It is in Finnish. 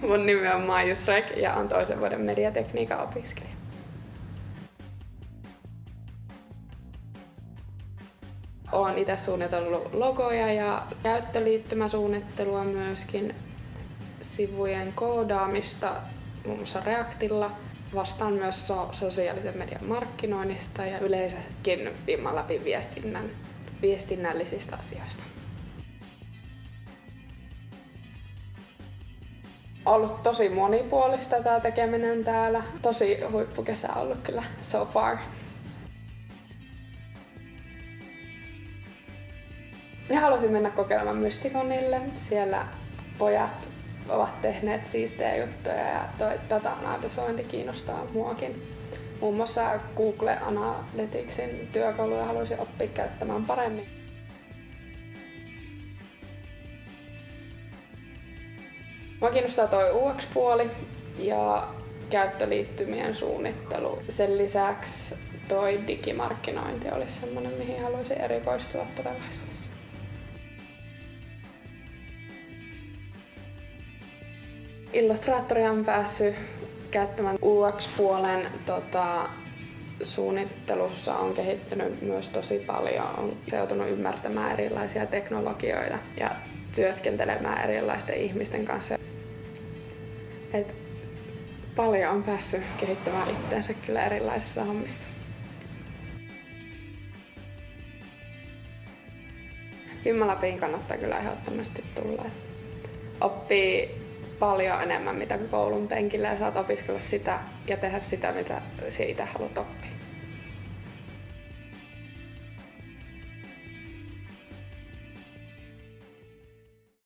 Mun nimi on Maijus Rek ja on toisen vuoden mediatekniikan opiskelija. Olen itse suunnitellut logoja ja käyttöliittymäsuunnittelua myöskin, sivujen koodaamista muun muassa Reactilla. Vastaan myös so- sosiaalisen median markkinoinnista ja yleensäkin viiman läpi viestinnän, viestinnällisistä asioista. Ollut tosi monipuolista tämä tekeminen täällä. Tosi huippukesä ollut kyllä so far. Ja halusin mennä kokeilemaan Mysticonille. Siellä pojat ovat tehneet siistejä juttuja ja toi data-analysointi kiinnostaa muakin. Muun muassa Google Analyticsin työkaluja haluaisin oppia käyttämään paremmin. Mua kiinnostaa toi UX-puoli ja käyttöliittymien suunnittelu. Sen lisäksi toi digimarkkinointi olisi sellainen, mihin haluaisin erikoistua tulevaisuudessa. Illustraattoria on päässyt käyttämään UX-puolen tota, suunnittelussa on kehittynyt myös tosi paljon. On joutunut ymmärtämään erilaisia teknologioita ja työskentelemään erilaisten ihmisten kanssa. Et paljon on päässyt kehittämään itseensä kyllä erilaisissa hommissa. Vimmalapiin kannattaa kyllä ehdottomasti tulla. Et oppii paljon enemmän mitä koulun penkillä ja saat opiskella sitä ja tehdä sitä, mitä siitä haluat oppia.